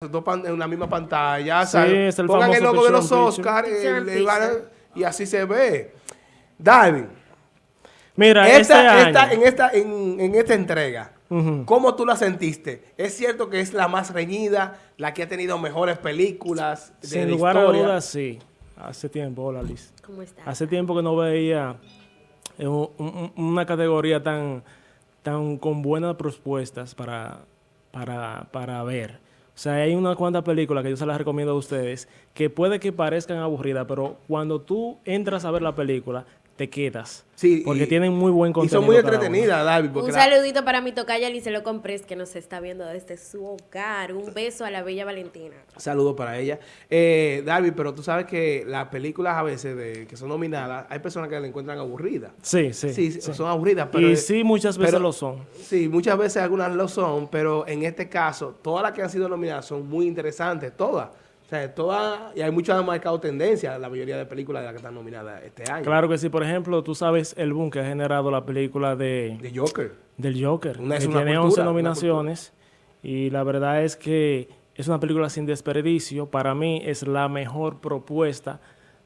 dos pan- en la misma pantalla. Sí, el Pongan el logo de los. Oscars a- y así se ve. Darwin, Mira, este esta, año... esta- en, esta, en, en esta entrega, Ujú. ¿cómo tú la sentiste? ¿Es cierto que es la más reñida, la que ha tenido mejores películas de Sin la lugar a historia? dudas, sí. Hace tiempo, hola Liz. ¿Cómo está? Hace tiempo que no veía un- un- una categoría tan, tan con buenas propuestas para, para, para ver. O sea, hay unas cuantas películas que yo se las recomiendo a ustedes que puede que parezcan aburridas, pero cuando tú entras a ver la película, te quedas. Sí, porque y- tienen muy buen Y contenido. son muy entretenidas, porque Un la- saludito para mi tocaya Licelo Comprés que nos está viendo desde su hogar. Un beso a la bella Valentina. Saludos para ella. Eh, Darby, pero tú sabes que las películas a veces de, que son nominadas, hay personas que la encuentran aburrida. Sí, sí. Sí, sí. son aburridas, pero... y sí, muchas veces pero- lo son. Sí, muchas veces algunas lo son, pero en este caso, todas las que han sido nominadas son muy interesantes, todas. O sea, todas, y hay muchas han marcado tendencia, la mayoría de películas de las que están nominadas este año. Claro que sí. Por ejemplo, tú sabes el boom que ha generado la película de... De Joker. del Joker, Una- es que una tiene cultura, 11 una nominaciones y la verdad es que es una película sin desperdicio. Para mí es la mejor propuesta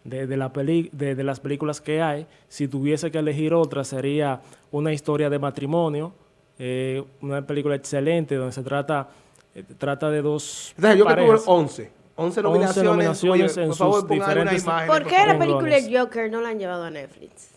de, de la peli de, de las películas que hay. Si tuviese que elegir otra sería una historia de matrimonio, eh, una película excelente donde se trata, eh, trata de dos Entonces, parejas. 11. 11 nominaciones. nominaciones Oye, en por favor, sus diferentes- imágenes, ¿Por por qué la película. Joker no la han llevado a Netflix?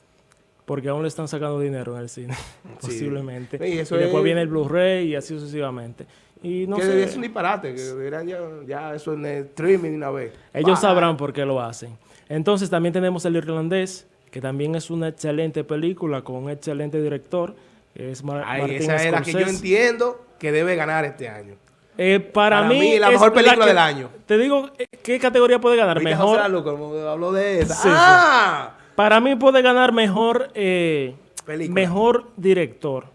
Porque aún le están sacando dinero en el cine, posiblemente. Y, eso después es- viene el Blu-ray y así sucesivamente. Y no que sé, es un disparate, que ya, ya eso en el streaming una vez. Ellos Bah. sabrán por qué lo hacen. Entonces también tenemos El Irlandés, que también es una excelente película con un excelente director. que Es Mar- Ay, Martin esa es la que yo Scorsese. entiendo que debe ganar este año. Eh, para, Para mí, mí, la mejor película que- del año. Te digo, eh, ¿qué categoría puede ganar? Ahorita Mejor. José habló de esa. Sí, sí. ¡Ah! Para mí puede ganar mejor, eh, mejor director.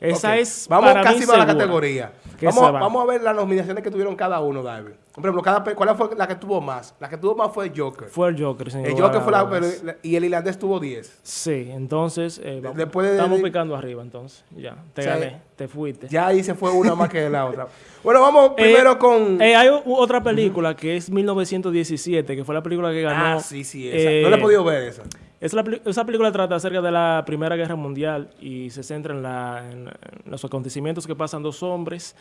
Esa Ok. es Vamos para casi mí para la categoría. Vamos, vamos a ver las nominaciones que tuvieron cada uno, David. Por ejemplo, cada, ¿cuál fue la que tuvo más? La que tuvo más fue Joker. Fue el Joker, sin el Joker fue la, y el irlandés tuvo 10. Sí, entonces eh, vamos- Después de- estamos picando arriba entonces. Ya, te O sea, gané, te fuiste. Ya ahí se fue una más que la otra. Bueno, vamos primero Eh, con... eh, hay otra película que es 1917, que fue la película que ganó. ah, sí, sí, esa. eh, no la he podido ver esa. es la peli- esa película trata acerca de la Primera Guerra Mundial y se centra en, la- en- en los acontecimientos que pasan dos hombres,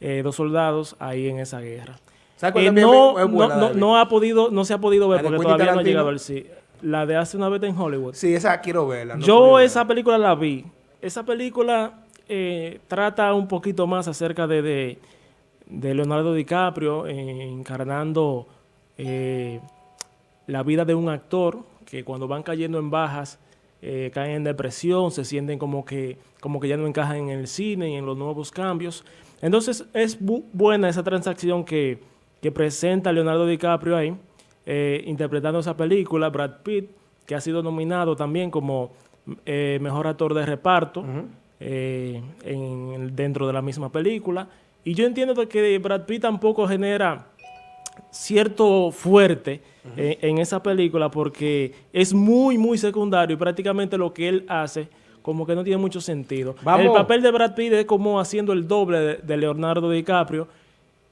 eh, dos soldados ahí en esa guerra. ¿Sabes cuál Eh, no, es buena, no, no, ha podido, no se ha podido ver ¿La de porque todavía no ha llegado al sí. La de hace una vez en Hollywood. Sí, esa quiero verla. no Yo esa verla. película la vi. Esa película eh, trata un poquito más acerca de, de, de Leonardo DiCaprio eh, encarnando eh, la vida de un actor que cuando van cayendo en bajas eh, caen en depresión, se sienten como que, como que ya no encajan en el cine y en los nuevos cambios. Entonces es bu- buena esa transacción que, que presenta Leonardo DiCaprio ahí, eh, interpretando esa película, Brad Pitt, que ha sido nominado también como eh, mejor actor de reparto eh, en- dentro de la misma película. Y yo entiendo que Brad Pitt tampoco genera cierto fuerte eh, en esa película porque es muy, muy secundario y prácticamente lo que él hace como que no tiene mucho sentido. Vamos. El papel de Brad Pitt es como haciendo el doble de, de Leonardo DiCaprio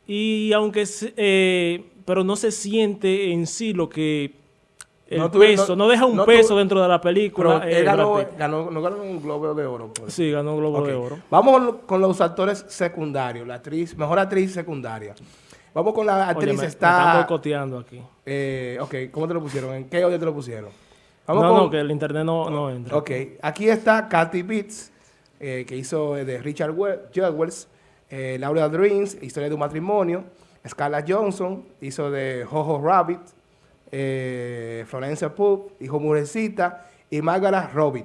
y aunque, eh, pero no se siente en sí lo que el No tuve- peso, no- no, deja un no peso tuve- dentro de la película. Pero eh, él Brad ganó, ganó, no ganó un Globo de Oro. pues. Sí, ganó Globo Ok. de Oro. Vamos con, lo- con los actores secundarios, la actriz, mejor actriz secundaria. Vamos con la actriz, Oye, me, me está... están boicoteando aquí. eh, ok, ¿cómo te lo pusieron? ¿En qué orden te lo pusieron? Vamos no, con, no, que el internet no, no entra. Ok, aquí está Kathy Beats, eh, que hizo eh, de Richard We- Jewells, eh, Laura Dreams, Historia de un matrimonio, Scarlett Johnson, hizo de Jojo Rabbit, eh, Florence Pugh, hijo Murecita, y Margaret Robbie,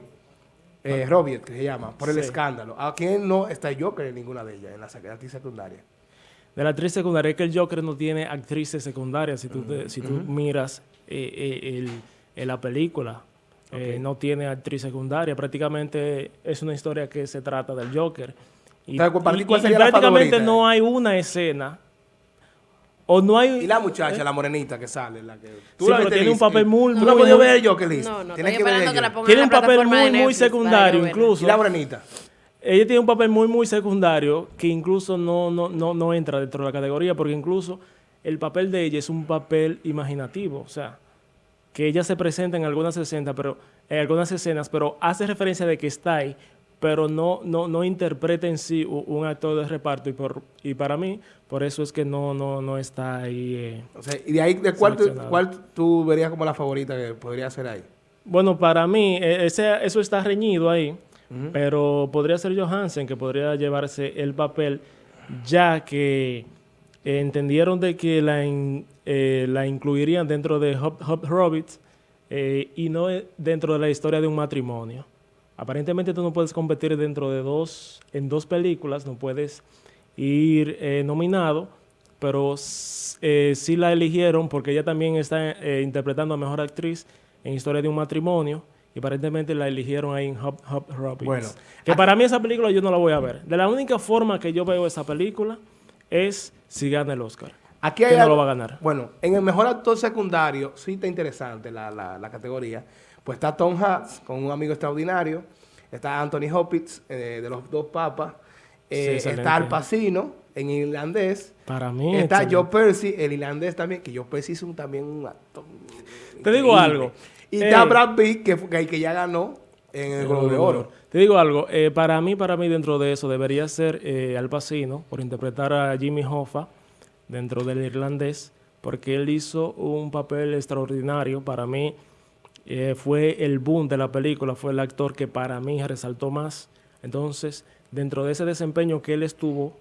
eh, Robbie, que se llama, por el Sí. escándalo. ¿A quién no está Joker en ninguna de ellas, en la actriz secundaria? De la actriz secundaria, es que el Joker no tiene actrices secundarias. Si tú, te- si tú miras eh, eh, el, en la película, eh, Ok. no tiene actriz secundaria. Prácticamente es una historia que se trata del Joker. Y, Entonces, para ti, y- ¿cuál y sería la prácticamente favorita? no hay una escena. O no hay. Y la muchacha, la morenita que sale, la que... ¿Eh? Sí, la pero tiene un papel muy- ¿Tú has podido ver el Joker, Liz? No, no, Tienes ver que la Tiene en un la papel muy, muy secundario yo verla. ¿Y incluso. la morenita? ella tiene un papel muy, muy secundario que incluso no, no, no, no entra dentro de la categoría, porque incluso el papel de ella es un papel imaginativo, o sea, que ella se presenta en algunas escenas, pero en algunas escenas, pero hace referencia de que está ahí, pero no, no, no interpreta en sí un, actor de reparto y, por, y para mí, por eso es que no, no, no está ahí. Eh, o sea, y de ahí, ¿de cuál, cuál tú verías como la favorita que podría ser ahí? Bueno, para mí, e, ese, eso está reñido ahí, pero podría ser Johansen que podría llevarse el papel, ya que entendieron de que la, eh, la incluirían dentro de Hop, Hop Robbits eh, y no dentro de la historia de un matrimonio. Aparentemente tú no puedes competir dentro de dos, en dos películas, no puedes ir eh, nominado, pero sí la eligieron porque ella también está interpretando a Mejor Actriz en Historia de un Matrimonio y aparentemente la eligieron ahí en Hop, Hop Robbins. Bueno, que para mí esa película yo no la voy a ver. De la única forma que yo veo esa película es si gana el Oscar. Aquí hay no lo va a ganar. Bueno, en el mejor actor secundario, sí está interesante la, la, categoría. Pues está Tom Hanks con un amigo extraordinario. Está Anthony Hopkins eh, de los dos papas. Eh, está Al Pacino en irlandés. Para mí. Está Joe Percy, el irlandés también, que Joe Percy es un, también un actor. Te digo algo. Y está eh, Brad Pitt, que, que, ya ganó en el Globo de Oro. Te digo algo, eh, para mí, para mí dentro de eso debería ser eh, Al Pacino por interpretar a Jimmy Hoffa dentro del irlandés, porque él hizo un papel extraordinario. Para mí fue el boom de la película, fue el actor que para mí resaltó más. Entonces, dentro de ese desempeño que él estuvo,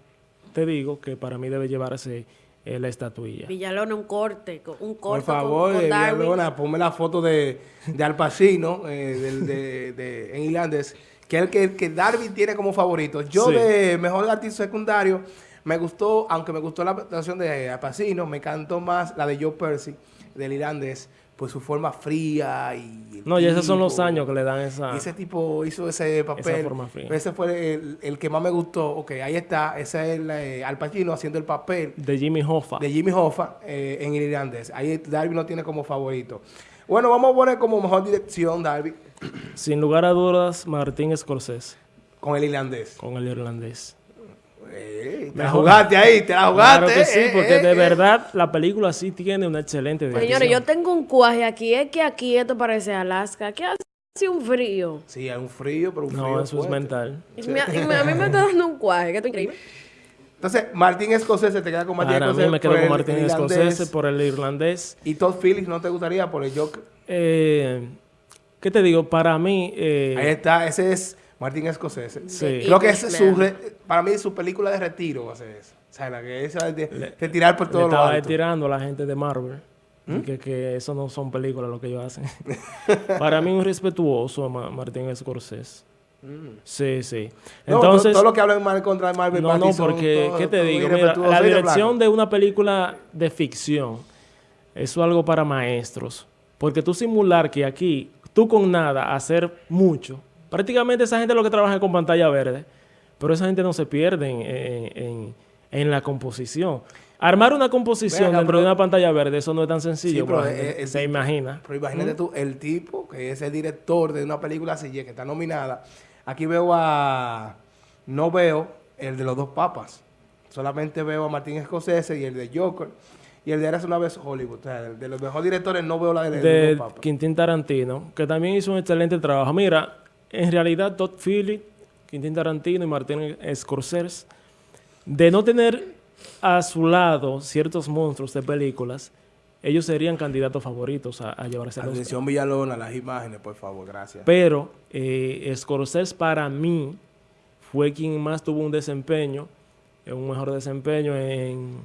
te digo que para mí debe llevarse la estatuilla. Villalona, un corte, un corte. Por favor, con, Villalona, ponme la foto de, de Al Pacino, eh, de, en irlandés, que es el que, que Darby tiene como favorito. Yo de mejor artista secundario, me gustó, aunque me gustó la presentación de Al Pacino, me encantó más la de Joe Percy, del irlandés pues su forma fría y... No, y esos son los años que le dan esa... Ese tipo hizo ese papel. Esa forma fría. Ese fue el, que más me gustó. Ok, ahí está. Ese es el, eh, Al Pacino haciendo el papel... De Jimmy Hoffa. De Jimmy Hoffa eh, en irlandés. Ahí Darby lo tiene como favorito. Bueno, vamos a poner como mejor dirección, Darby. Sin lugar a dudas, Martín Scorsese. Con el irlandés. Con el irlandés. Te la jugaste ahí, te la jugaste. Claro que sí, eh, porque de verdad la película sí tiene una excelente dirección. Señores, yo tengo un cuaje aquí. Es que aquí esto parece Alaska. Aquí hace un frío. Sí, hay un frío, pero un frío No, eso es mental. Y, a mí me está dando un cuaje, que esto increíble. Entonces, Martín Escocese, te queda con Martín Escocese. A mí me quedo con Martín Escocese por el irlandés. ¿Y Todd Phillips no te gustaría por el Joker? Eh, ¿Qué te digo? Para mí... Eh, Ahí está, ese es Martín Escocese. Sí. Creo que ese es su, para mí su película de retiro va a ser esa. O sea, la que es de, de, tirar por todo lo alto. Estaba tirando a la gente de Marvel. ¿Mm? Que, que eso no son películas lo que ellos hacen. para mí un respetuoso a Martín Scorsese. Mm. Sí, sí. Entonces, todo, lo que hablan mal contra Marvel No, no, porque, ¿qué te digo? Mira, la dirección de una película de ficción, eso es algo para maestros. Porque tú simular que aquí, tú con nada, hacer mucho, Prácticamente esa gente es lo que trabaja con pantalla verde, pero esa gente no se pierde en, la composición. Armar una composición dentro de una pantalla verde, eso no es tan sencillo. se imagina. Pero imagínate tú, el tipo que es el director de una película así, que está nominada. Aquí veo a... No veo el de los dos papas. Solamente veo a Martín Scorsese y el de Joker. Y el de Eras una vez Hollywood. O sea, de los mejores directores no veo la de, de los dos papas. Quintín Tarantino, que también hizo un excelente trabajo. Mira, en realidad Todd Phillips, Quentin Tarantino y Martin Scorsese, de no tener a su lado ciertos monstruos de películas, ellos serían candidatos favoritos a, llevarse a Atención Villalona, las imágenes, por favor, gracias. Pero eh, Scorsese para mí fue quien más tuvo un desempeño, un mejor desempeño en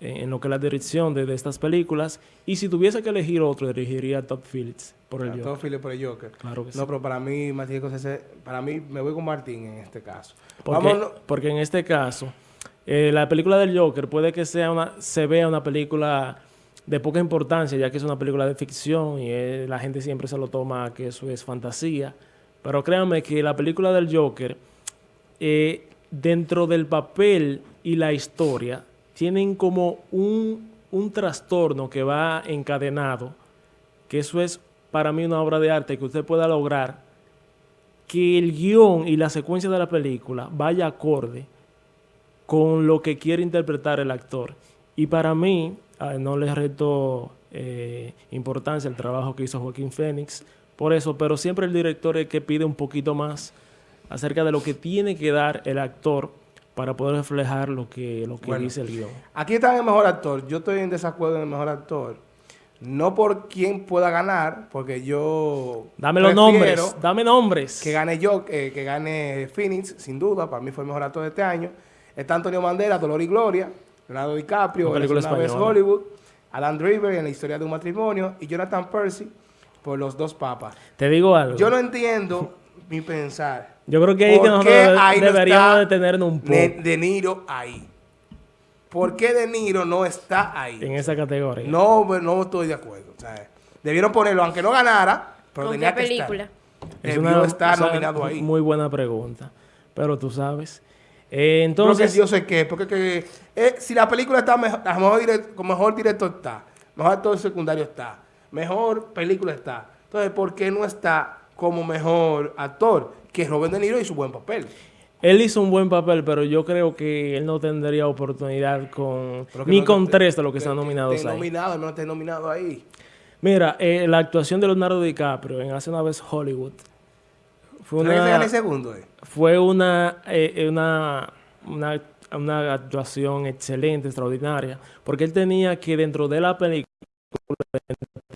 en lo que es la dirección de, estas películas. Y si tuviese que elegir otro, elegiría Todd Phillips por el Joker. Todd Phillips por el Joker. Claro que no, pero para mí, Martín para mí me voy con Martín en este caso. Porque, porque en este caso, eh, la película del Joker puede que sea una, se vea una película de poca importancia, ya que es una película de ficción y eh, la gente siempre se lo toma que eso es fantasía. Pero créanme que la película del Joker, eh, dentro del papel y la historia, tienen como un, trastorno que va encadenado, que eso es para mí una obra de arte que usted pueda lograr que el guion y la secuencia de la película vaya acorde con lo que quiere interpretar el actor. Y para mí, no le reto eh, importancia el trabajo que hizo Joaquín Phoenix, por eso, pero siempre el director es que pide un poquito más acerca de lo que tiene que dar el actor para poder reflejar lo que, lo que dice el guion. Aquí está el mejor actor. Yo estoy en desacuerdo en el mejor actor. No por quién pueda ganar, porque yo. Dame los nombres. Dame nombres. Que gane yo, eh, que gane Phoenix, sin duda. Para mí fue el mejor actor de este año. Está Antonio Mandela, Dolor y Gloria. Leonardo DiCaprio, en una vez Hollywood. Alan Driver en la historia de un matrimonio. Y Jonathan Percy por los dos papas. Te digo algo. Yo no entiendo mi pensar. Yo creo que ahí que nosotros deberíamos detenernos un poco. De Niro ahí. ¿Por qué De Niro no está ahí? En esa categoría. No, pues, no estoy de acuerdo. debieron ponerlo, aunque no ganara, pero tenía qué película? Es una, estar nominado ahí. Muy buena pregunta. Pero tú sabes. Eh, entonces... yo sé qué. Porque eh, si la película está mejor, mejor con mejor director está, mejor actor secundario está, mejor película está. Entonces, ¿por qué no está como mejor actor? Que Robert De Niro hizo buen papel. Él hizo un buen papel, pero yo creo que él no tendría oportunidad con ni con tres de los que están nominados ahí. Nominado, no esté nominado ahí. Mira, eh, la actuación de Leonardo DiCaprio en Hace una vez Hollywood fue una, segundo, eh? fue una, eh, una, una, una actuación excelente, extraordinaria, porque él tenía que dentro de la película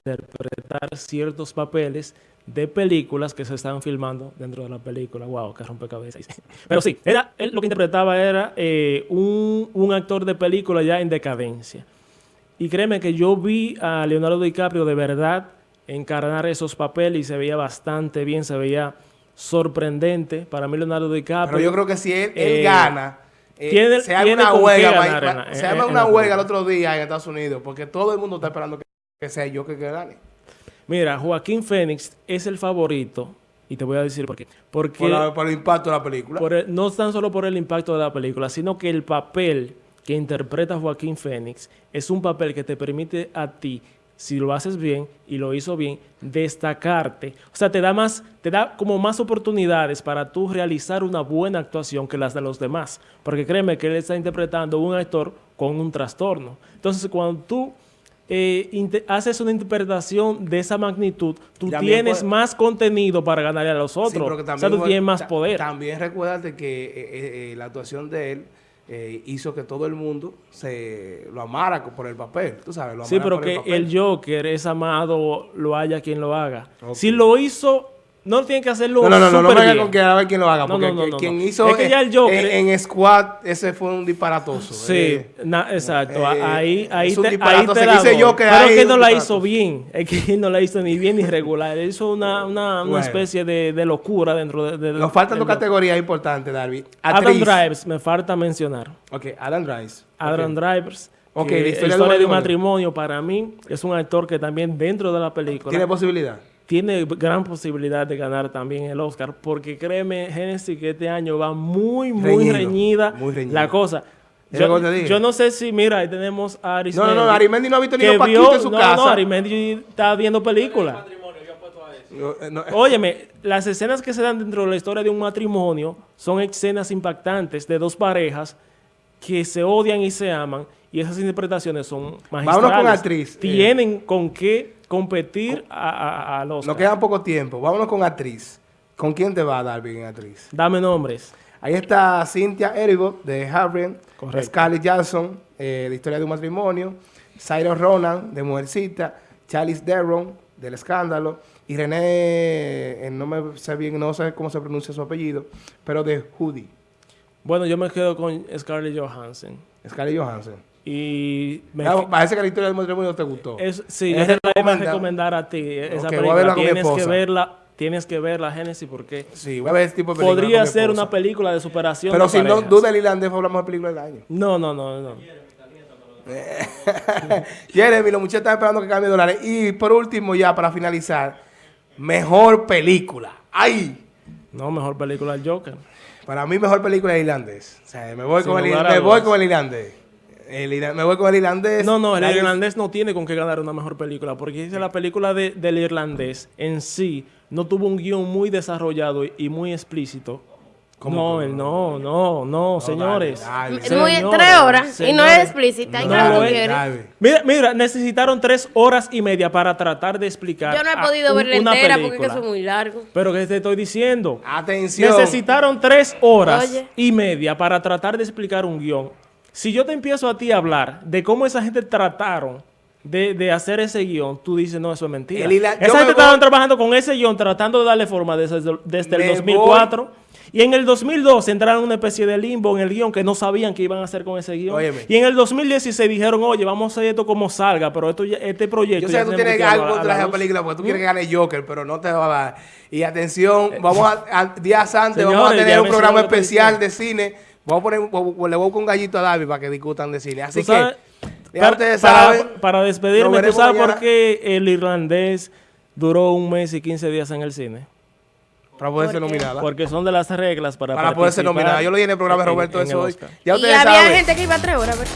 interpretar ciertos papeles de películas que se estaban filmando dentro de la película. Wow, que rompecabezas. Pero sí, era, él lo que interpretaba era eh, un, un, actor de película ya en decadencia. Y créeme que yo vi a Leonardo DiCaprio de verdad encarnar esos papeles y se veía bastante bien, se veía sorprendente. Para mí Leonardo DiCaprio... Pero yo creo que si él, eh, gana... Eh, se haga una huelga, se una huelga el otro día en Estados Unidos, porque todo el mundo está esperando que, que sea yo que, que gane. Mira, Joaquín Fénix es el favorito y te voy a decir por qué. Porque por, el impacto de la película. no tan solo por el impacto de la película, sino que el papel que interpreta Joaquín Fénix es un papel que te permite a ti, si lo haces bien y lo hizo bien, destacarte. O sea, te da más, te da como más oportunidades para tú realizar una buena actuación que las de los demás. Porque créeme que él está interpretando un actor con un trastorno. Entonces, cuando tú eh, haces una interpretación de esa magnitud, tú tienes más contenido para ganarle a los otros. o sea, tú tienes más poder. También recuérdate que eh, eh, la actuación de él hizo que todo el mundo se lo amara por el papel, tú sabes. sí, pero que el, Joker es amado, lo haya quien lo haga. Si lo hizo no tiene que hacerlo No, no, no, no, no venga con que a ver quién lo haga. Porque no, no, quien hizo es que ya el Joker, en, Squad, ese fue un disparatoso. Sí, eh, exacto. Eh, ahí, ahí, te, ahí te la dice yo que Pero es que no la hizo bien. Es que no la hizo ni bien ni regular. Él hizo una, una, una especie de, de, locura dentro de... de Nos faltan dos categorías importantes, Darby. Adam Drivers, me falta mencionar. Ok, Adam Drivers. Adam Drivers. Ok, la historia, de un matrimonio para mí es un actor que también dentro de la película... ¿Tiene posibilidad? Tiene gran posibilidad de ganar también el Oscar, porque créeme, Genesis, que este año va muy, muy reñida la cosa. Yo, no sé si, mira, ahí tenemos a Arismendi. No, no, no, Arimendi no ha visto ni un Paquito en su casa. No, Arimendi está viendo películas. Eh, Óyeme, las escenas que se dan dentro de la historia de un matrimonio son escenas impactantes de dos parejas que se odian y se aman y esas interpretaciones son magistrales. Vámonos con actriz. Tienen con qué competir a, los... Nos queda poco tiempo. Vámonos con actriz. ¿Con quién te va a dar bien actriz? Dame nombres. Ahí está Cynthia Erivo de Harvard, Scarlett eh, de Historia de un Matrimonio, Cyrus Ronan, de Mujercita, Charlize Theron, del Escándalo, y René, eh, no me sé bien, no sé cómo se pronuncia su apellido, pero de Judy. Bueno, yo me quedo con Scarlett Johansson. Scarlett Johansson. Y me parece que la historia del matrimonio te gustó. Es, sí, es la a recomendar a ti. Esa película. tienes que verla. Tienes que ver la Génesis porque sí, voy a ver tipo de podría ser una película de superación. Pero si no duda el irlandés fue la mejor película del año. No, no, no, no. Jeremy, los muchachos están esperando que cambie dólares. Y por último, ya para finalizar, mejor película. ¡Ay! No, mejor película el Joker. Para mí, mejor película el irlandés. O sea, me voy, con el, me voy con el irlandés. El me voy con el irlandés. No, no, el La- irlandés no tiene con qué ganar una mejor película, porque dice la película de- del irlandés en sí no tuvo un guion muy desarrollado y, y muy explícito. ¿Cómo No, que no, no, no, señores. dale, dale. Muy- Señores, tres horas y no es explícita. Dale. Mira, mira, necesitaron tres horas y media para tratar de explicar. Yo no he podido un- verla una entera porque es que película. eso es muy largo. Pero que te estoy diciendo. Atención. Necesitaron tres horas Oye. y media para tratar de explicar un guion. Si yo te empiezo a ti a hablar de cómo esa gente trataron de, de hacer ese guion, tú dices, no, eso es mentira. El esa gente estaban trabajando con ese guion, tratando de darle forma desde, desde el Me 2004. Y en el 2002 entraron en una especie de limbo en el guion que no sabían qué iban a hacer con ese guion. Óyeme. Y en el 2016 dijeron, oye, vamos a hacer esto como salga, pero esto ya- este proyecto... Yo sé que tú tienes algo contra esa luz". película porque tú quieres que gane Joker, pero no te va a dar. Y atención, vamos a, a- días antes vamos a tener un programa especial de cine. Vamos a poner, le voy con un gallito a David para que discutan de cine. Así sabes, que, ya para, ustedes para- saben. para despedirme, ¿tú sabes mañana por qué el irlandés duró un mes y 15 días en el cine? Para poder ser nominada. Porque son de las reglas para Para poder ser nominada. Yo lo dije en el programa de en- Roberto en eso el hoy. Ya y había saben. gente que iba a tres horas, ¿verdad?